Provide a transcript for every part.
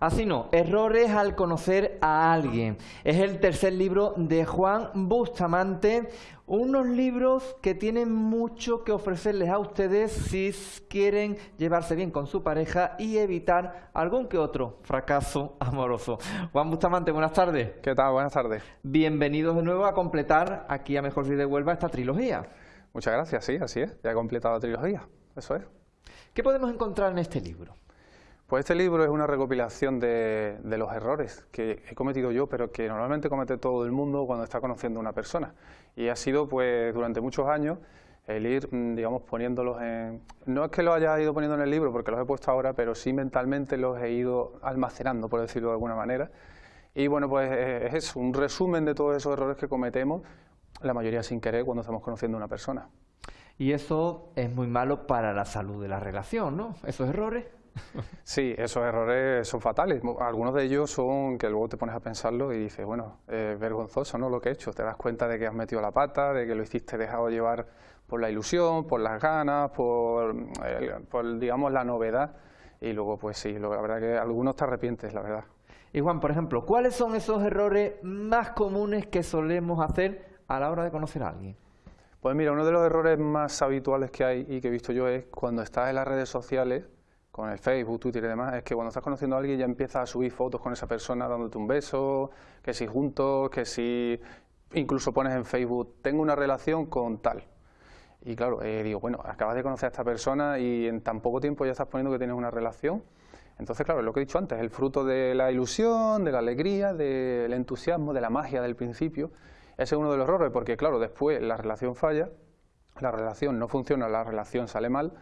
Así no, errores al conocer a alguien. Es el tercer libro de Juan Bustamante, unos libros que tienen mucho que ofrecerles a ustedes si quieren llevarse bien con su pareja y evitar algún que otro fracaso amoroso. Juan Bustamante, buenas tardes. ¿Qué tal? Buenas tardes. Bienvenidos de nuevo a completar aquí a Mejor Si de Huelva esta trilogía. Muchas gracias, sí, así es. Ya he completado la trilogía, eso es. ¿Qué podemos encontrar en este libro? Pues este libro es una recopilación de, los errores que he cometido yo, pero que normalmente comete todo el mundo cuando está conociendo a una persona. Y ha sido, pues, durante muchos años el ir, mm, digamos, poniéndolos en... No es que los haya ido poniendo en el libro, porque los he puesto ahora, pero sí mentalmente los he ido almacenando, por decirlo de alguna manera. Y bueno, pues eh, es un resumen de todos esos errores que cometemos, la mayoría sin querer, cuando estamos conociendo a una persona. Y eso es muy malo para la salud de la relación, ¿no? Esos errores. Sí, esos errores son fatales. Algunos de ellos son que luego te pones a pensarlo y dices, bueno, es vergonzoso ¿no? lo que he hecho. Te das cuenta de que has metido la pata, de que lo hiciste dejado llevar por la ilusión, por las ganas, por, eh, digamos, la novedad. Y luego, pues sí, la verdad que algunos te arrepientes, la verdad. Y Juan, por ejemplo, ¿cuáles son esos errores más comunes que solemos hacer a la hora de conocer a alguien? Pues mira, uno de los errores más habituales que hay y que he visto yo es cuando estás en las redes sociales con el Facebook, Twitter y demás, es que cuando estás conociendo a alguien ya empiezas a subir fotos con esa persona dándote un beso, que si juntos, que si incluso pones en Facebook, tengo una relación con tal. Y claro, eh, digo, bueno, acabas de conocer a esta persona y en tan poco tiempo ya estás poniendo que tienes una relación. Entonces, claro, lo que he dicho antes, el fruto de la ilusión, de la alegría, del entusiasmo, de la magia del principio. Ese es uno de los errores, porque claro, después la relación falla, la relación no funciona, la relación sale mal,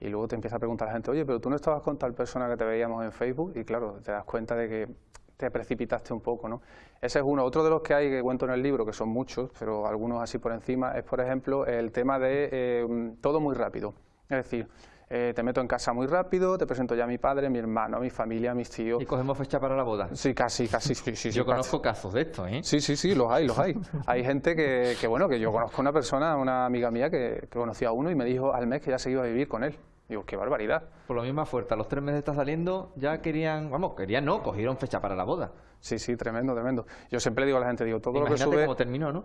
y luego te empieza a preguntar la gente, oye, pero tú no estabas con tal persona que te veíamos en Facebook y claro, te das cuenta de que te precipitaste un poco, ¿no? Ese es uno. Otro de los que hay que cuento en el libro, que son muchos, pero algunos así por encima, es por ejemplo el tema de eh, todo muy rápido. Es decir, eh, te meto en casa muy rápido, te presento ya a mi padre, mi hermano, mi familia, mis tíos. ¿Y cogemos fecha para la boda? Sí, casi, casi, sí, sí. Yo conozco casos de esto, ¿eh? Sí, sí, sí, los hay, los hay. hay gente que, que, bueno, que yo conozco una persona, una amiga mía que, que conocía a uno y me dijo al mes que ya se iba a vivir con él. Digo, qué barbaridad. Por lo mismo fuerte, a los tres meses está saliendo, ya querían, vamos, querían no, cogieron fecha para la boda. Sí, sí, tremendo, tremendo. Yo siempre digo a la gente, digo, todo lo que sube... cómo terminó, ¿no?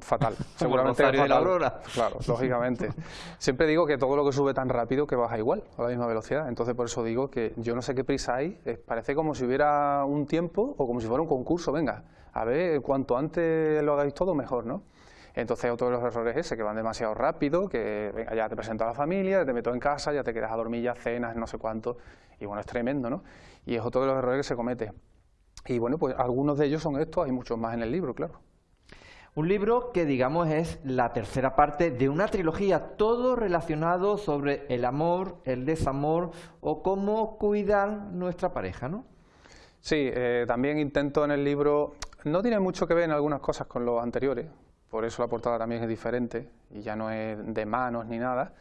Fatal, seguramente fatal. de la aurora. Claro, lógicamente. siempre digo que todo lo que sube tan rápido que baja igual, a la misma velocidad. Entonces por eso digo que yo no sé qué prisa hay, parece como si hubiera un tiempo o como si fuera un concurso, venga, a ver, cuanto antes lo hagáis todo, mejor, ¿no? Entonces otro de los errores es ese, que van demasiado rápido, que venga, ya te presento a la familia, te meto en casa, ya te quedas a dormir, ya cenas, no sé cuánto, y bueno, es tremendo, ¿no? Y es otro de los errores que se comete. Y bueno, pues algunos de ellos son estos, hay muchos más en el libro, claro. Un libro que digamos es la tercera parte de una trilogía, todo relacionado sobre el amor, el desamor o cómo cuidar nuestra pareja, ¿no? Sí, eh, también intento en el libro, no tiene mucho que ver en algunas cosas con los anteriores, por eso la portada también es diferente y ya no es de manos ni nada,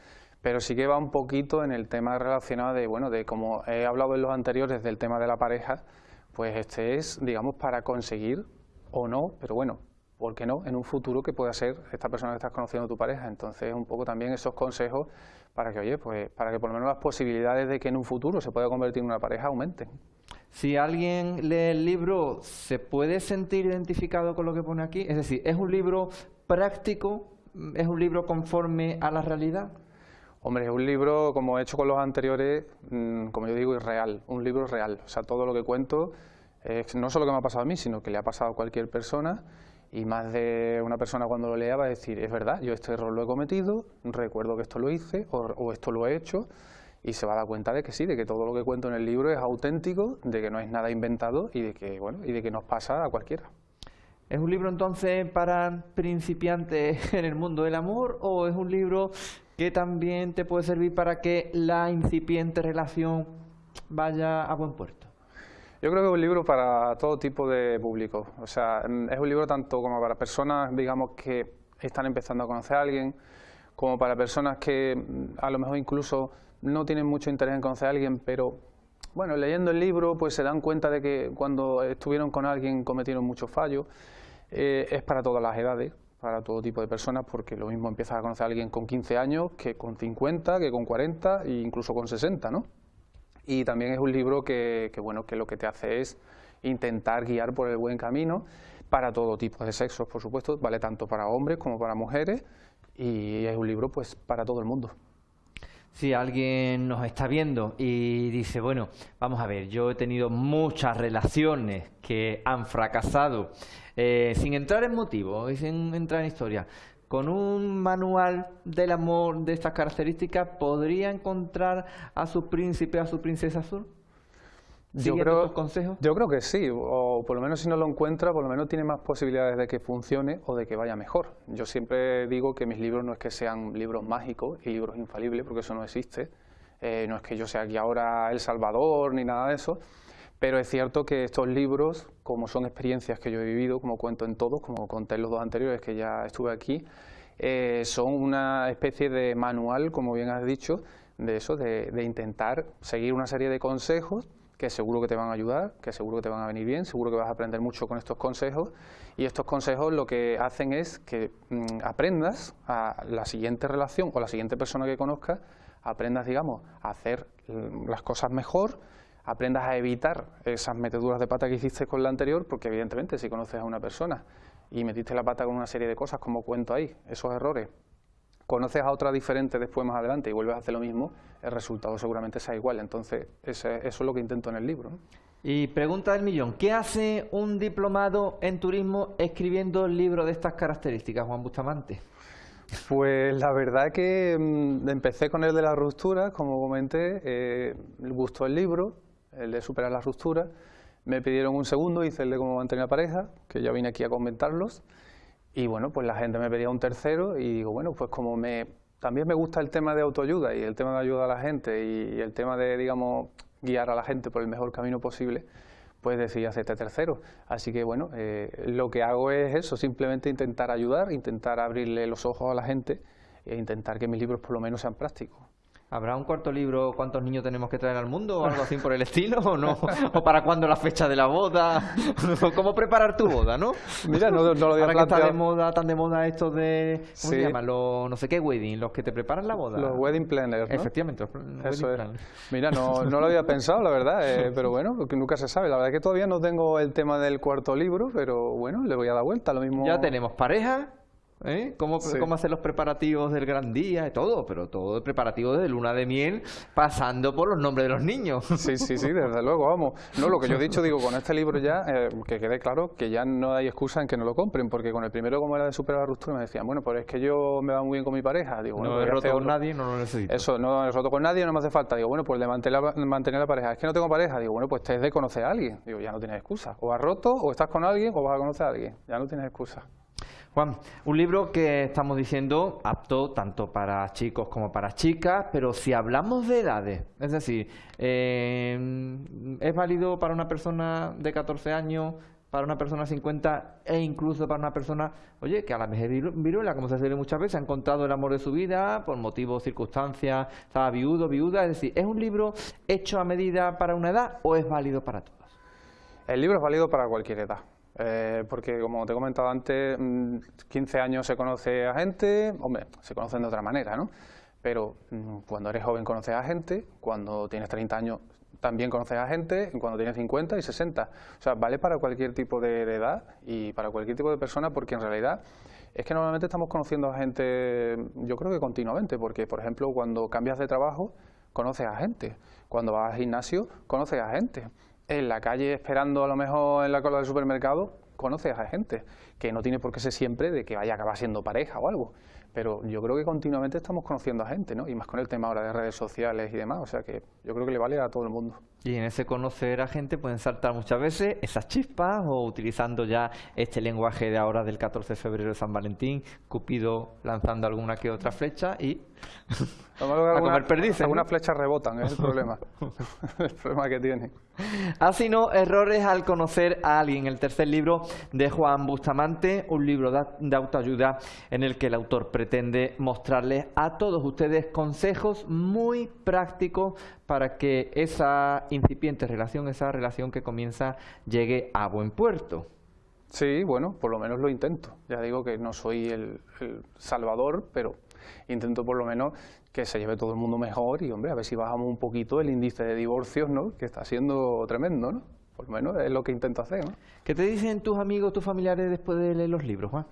pero sí que va un poquito en el tema relacionado de, bueno, de como he hablado en los anteriores del tema de la pareja, pues este es, digamos, para conseguir o no, pero bueno, ¿por qué no?, en un futuro que pueda ser esta persona que estás conociendo tu pareja. Entonces, un poco también esos consejos para que, oye, pues para que por lo menos las posibilidades de que en un futuro se pueda convertir en una pareja aumenten. Si alguien lee el libro, ¿se puede sentir identificado con lo que pone aquí? Es decir, ¿es un libro práctico? ¿Es un libro conforme a la realidad? Hombre, es un libro, como he hecho con los anteriores, mm, como yo digo, es real, un libro real. O sea, todo lo que cuento no solo que me ha pasado a mí, sino que le ha pasado a cualquier persona y más de una persona cuando lo lea va a decir, es verdad, yo este error lo he cometido, recuerdo que esto lo hice o esto lo he hecho y se va a dar cuenta de que sí, de que todo lo que cuento en el libro es auténtico, de que no es nada inventado y de que, bueno, y de que nos pasa a cualquiera. ¿Es un libro entonces para principiantes en el mundo del amor o es un libro que también te puede servir para que la incipiente relación vaya a buen puerto? Yo creo que es un libro para todo tipo de público. O sea, es un libro tanto como para personas, digamos, que están empezando a conocer a alguien, como para personas que a lo mejor incluso no tienen mucho interés en conocer a alguien, pero bueno, leyendo el libro pues se dan cuenta de que cuando estuvieron con alguien cometieron muchos fallos. Eh, es para todas las edades, para todo tipo de personas, porque lo mismo empiezas a conocer a alguien con 15 años que con 50, que con 40 e incluso con 60, ¿no? y también es un libro que, bueno, que lo que te hace es intentar guiar por el buen camino para todo tipo de sexos, por supuesto, vale tanto para hombres como para mujeres y es un libro pues para todo el mundo. Si alguien nos está viendo y dice, bueno, vamos a ver, yo he tenido muchas relaciones que han fracasado, eh, sin entrar en motivos y sin entrar en historia, con un manual del amor de estas características, ¿podría encontrar a su príncipe, a su princesa azul? Yo creo, consejos? yo creo que sí, o por lo menos si no lo encuentra, por lo menos tiene más posibilidades de que funcione o de que vaya mejor. Yo siempre digo que mis libros no es que sean libros mágicos y libros infalibles, porque eso no existe. Eh, no es que yo sea aquí ahora El Salvador ni nada de eso, pero es cierto que estos libros, como son experiencias que yo he vivido, como cuento en todos, como conté en los dos anteriores que ya estuve aquí, eh, son una especie de manual, como bien has dicho, de eso, de, de intentar seguir una serie de consejos que seguro que te van a ayudar, que seguro que te van a venir bien, seguro que vas a aprender mucho con estos consejos. Y estos consejos lo que hacen es que mm, aprendas a la siguiente relación o la siguiente persona que conozcas, aprendas, digamos, a hacer mm, las cosas mejor, aprendas a evitar esas meteduras de pata que hiciste con la anterior, porque evidentemente si conoces a una persona y metiste la pata con una serie de cosas, como cuento ahí, esos errores, conoces a otra diferente después más adelante y vuelves a hacer lo mismo, el resultado seguramente sea igual. Entonces, eso es lo que intento en el libro. Y pregunta del millón, ¿qué hace un diplomado en turismo escribiendo el libro de estas características, Juan Bustamante? Pues la verdad que mm, empecé con el de la ruptura, como comenté, eh, gustó el libro, el de superar la ruptura, me pidieron un segundo, hice el de cómo mantener la pareja, que ya vine aquí a comentarlos, y bueno, pues la gente me pedía un tercero y digo, bueno, pues como me también me gusta el tema de autoayuda y el tema de ayuda a la gente y, el tema de, digamos, guiar a la gente por el mejor camino posible, pues decidí hacer este tercero. Así que bueno, eh, lo que hago es eso, simplemente intentar ayudar, intentar abrirle los ojos a la gente e intentar que mis libros por lo menos sean prácticos. ¿Habrá un cuarto libro cuántos niños tenemos que traer al mundo o algo así por el estilo o no? ¿O para cuándo la fecha de la boda? ¿Cómo preparar tu boda, no? Mira, no, lo había Ahora que está de moda, tan de moda estos de... ¿Cómo se llama? Los no sé qué wedding, los que te preparan la boda. Los wedding planners, ¿no? Efectivamente, Eso Mira, no, no lo había pensado, la verdad, eh, pero bueno, nunca se sabe. La verdad es que todavía no tengo el tema del cuarto libro, pero bueno, le voy a dar vuelta, lo mismo... Ya tenemos pareja, ¿Eh? ¿Cómo, ¿Cómo, hacer los preparativos del gran día y todo? Pero todo el preparativo de luna de miel pasando por los nombres de los niños. Sí, sí, sí, desde luego, vamos. No, lo que yo he dicho, digo, con este libro ya, eh, que quede claro que ya no hay excusa en que no lo compren, porque con el primero, como era de superar la ruptura, me decían, bueno, pues es que yo me va muy bien con mi pareja. Digo, no he roto con nadie, no lo necesito. Eso, no he roto con nadie, no me hace falta. Digo, bueno, pues de mantener la, mantener la pareja. Es que no tengo pareja. Digo, bueno, pues te es de conocer a alguien. Digo, ya no tienes excusa. O has roto, o estás con alguien, o vas a conocer a alguien. Ya no tienes excusa. Juan, un libro que estamos diciendo apto tanto para chicos como para chicas, pero si hablamos de edades, es decir, eh, ¿es válido para una persona de 14 años, para una persona de 50 e incluso para una persona, oye, que a la vejez viruela, como se dice muchas veces, ha encontrado el amor de su vida por motivos, circunstancias, estaba viudo, viuda, es decir, ¿es un libro hecho a medida para una edad o es válido para todos? El libro es válido para cualquier edad. Eh, porque como te he comentado antes, 15 mm, años se conoce a gente, hombre, se conocen de otra manera, ¿no? Pero mm, cuando eres joven conoces a gente, cuando tienes 30 años también conoces a gente, cuando tienes 50 y 60. O sea, vale para cualquier tipo de, edad y para cualquier tipo de persona porque en realidad es que normalmente estamos conociendo a gente, yo creo que continuamente, porque por ejemplo cuando cambias de trabajo conoces a gente, cuando vas al gimnasio conoces a gente en la calle esperando a lo mejor en la cola del supermercado, conoces a gente, que no tiene por qué ser siempre de que vaya a acabar siendo pareja o algo. Pero yo creo que continuamente estamos conociendo a gente, ¿no? Y más con el tema ahora de redes sociales y demás, o sea que yo creo que le vale a todo el mundo. Y en ese conocer a gente pueden saltar muchas veces esas chispas o utilizando ya este lenguaje de ahora del 14 de febrero de San Valentín, Cupido lanzando alguna que otra flecha y a comer perdices. Algunas flechas rebotan, es el problema. el problema que tiene. Así no, errores al conocer a alguien. El tercer libro de Juan Bustamante, un libro de autoayuda en el que el autor pretende mostrarles a todos ustedes consejos muy prácticos para que esa incipiente relación, esa relación que comienza, llegue a buen puerto. Sí, bueno, por lo menos lo intento. Ya digo que no soy el, salvador, pero intento por lo menos que se lleve todo el mundo mejor y, hombre, a ver si bajamos un poquito el índice de divorcios, ¿no? Que está siendo tremendo, ¿no? Por lo menos es lo que intento hacer, ¿no? ¿Qué te dicen tus amigos, tus familiares después de leer los libros, Juan?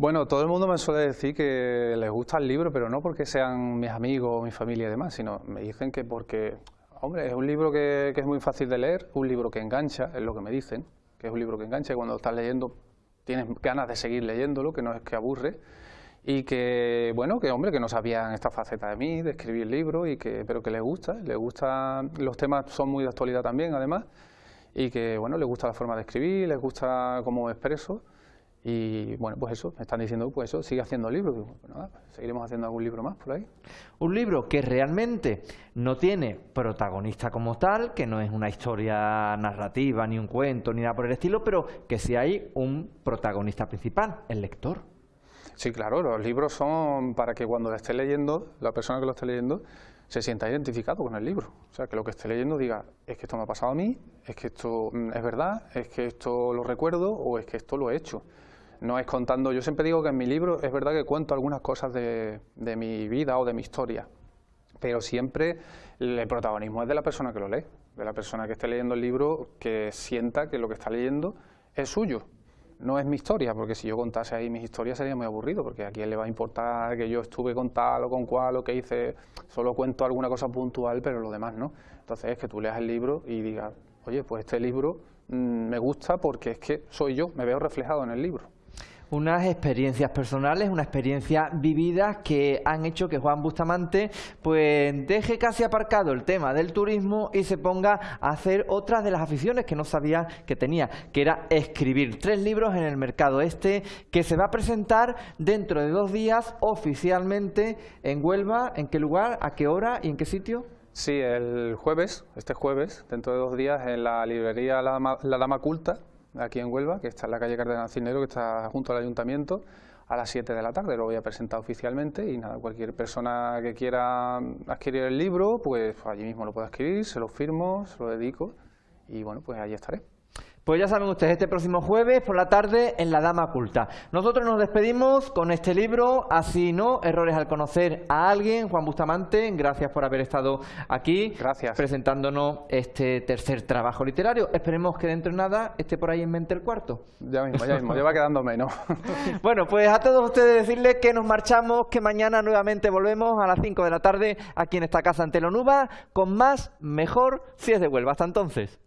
Bueno, todo el mundo me suele decir que les gusta el libro, pero no porque sean mis amigos, mi familia y demás, sino me dicen que porque, hombre, es un libro que, que es muy fácil de leer, un libro que engancha, es lo que me dicen, que es un libro que engancha y cuando estás leyendo tienes ganas de seguir leyéndolo, que no es que aburre, y que, bueno, que hombre, que no sabían esta faceta de mí, de escribir libros, y que, pero que les gusta, les gusta, los temas son muy de actualidad también, además, y que, bueno, les gusta la forma de escribir, les gusta cómo expreso, y bueno, pues eso, me están diciendo, pues eso, sigue haciendo libros. Pues nada, seguiremos haciendo algún libro más por ahí. Un libro que realmente no tiene protagonista como tal, que no es una historia narrativa, ni un cuento, ni nada por el estilo, pero que sí hay un protagonista principal, el lector. Sí, claro, los libros son para que cuando lo esté leyendo, la persona que lo esté leyendo, se sienta identificado con el libro. O sea, que lo que esté leyendo diga, es que esto me ha pasado a mí, es que esto mm, es verdad, es que esto lo recuerdo o es que esto lo he hecho. No es contando, yo siempre digo que en mi libro es verdad que cuento algunas cosas de, mi vida o de mi historia, pero siempre el protagonismo es de la persona que lo lee, de la persona que esté leyendo el libro, que sienta que lo que está leyendo es suyo, no es mi historia, porque si yo contase ahí mis historias sería muy aburrido, porque a quién le va a importar que yo estuve con tal o con cual o que hice, solo cuento alguna cosa puntual, pero lo demás no. Entonces es que tú leas el libro y digas, oye, pues este libro mm, me gusta porque es que soy yo, me veo reflejado en el libro unas experiencias personales, una experiencia vividas que han hecho que Juan Bustamante pues deje casi aparcado el tema del turismo y se ponga a hacer otras de las aficiones que no sabía que tenía, que era escribir. Tres libros en el mercado este que se va a presentar dentro de dos días oficialmente en Huelva, ¿en qué lugar, a qué hora y en qué sitio? Sí, el jueves, este jueves, dentro de dos días, en la librería La Dama, la Dama Culta, aquí en Huelva, que está en la calle Cardenal Cinero, que está junto al ayuntamiento, a las 7 de la tarde. Lo voy a presentar oficialmente y nada, cualquier persona que quiera adquirir el libro, pues allí mismo lo puede adquirir, se lo firmo, se lo dedico y bueno, pues ahí estaré. Pues ya saben ustedes, este próximo jueves por la tarde en La Dama Oculta. Nosotros nos despedimos con este libro, Así no, Errores al conocer a alguien. Juan Bustamante, gracias por haber estado aquí gracias. presentándonos este tercer trabajo literario. Esperemos que dentro de nada esté por ahí en mente el cuarto. Ya mismo, ya mismo, ya va quedando menos. bueno, pues a todos ustedes decirles que nos marchamos, que mañana nuevamente volvemos a las 5 de la tarde aquí en esta casa ante Lonuba con más, mejor, si es de Huelva. Hasta entonces.